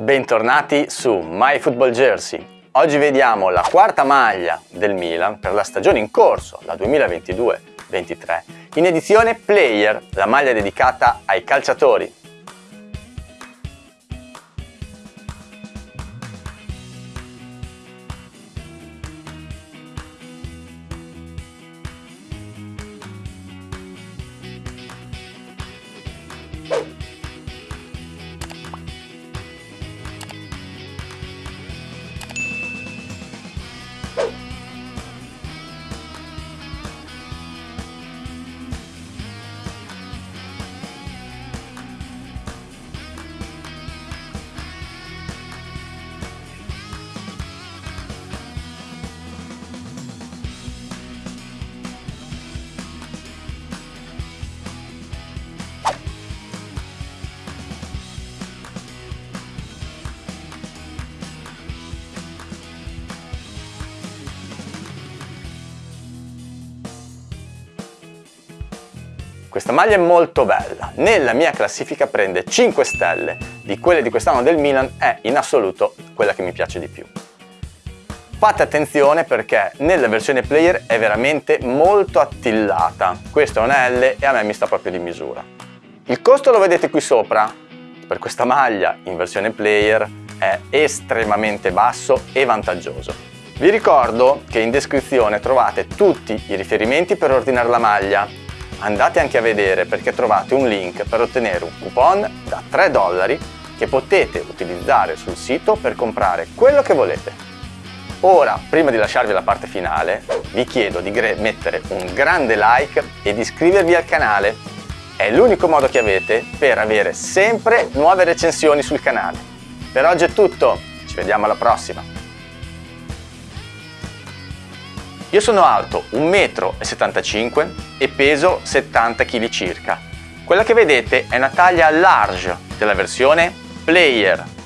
Bentornati su My Football Jersey. Oggi vediamo la quarta maglia del Milan per la stagione in corso, la 2022-23, in edizione Player, la maglia dedicata ai calciatori. Questa maglia è molto bella, nella mia classifica prende 5 stelle, di quelle di quest'anno del Milan è in assoluto quella che mi piace di più. Fate attenzione perché nella versione player è veramente molto attillata, questa è una L e a me mi sta proprio di misura. Il costo lo vedete qui sopra, per questa maglia in versione player è estremamente basso e vantaggioso. Vi ricordo che in descrizione trovate tutti i riferimenti per ordinare la maglia andate anche a vedere perché trovate un link per ottenere un coupon da 3 dollari che potete utilizzare sul sito per comprare quello che volete. Ora, prima di lasciarvi la parte finale, vi chiedo di mettere un grande like e di iscrivervi al canale. È l'unico modo che avete per avere sempre nuove recensioni sul canale. Per oggi è tutto, ci vediamo alla prossima! Io sono alto 1,75 m e peso 70 kg circa. Quella che vedete è una taglia large della versione Player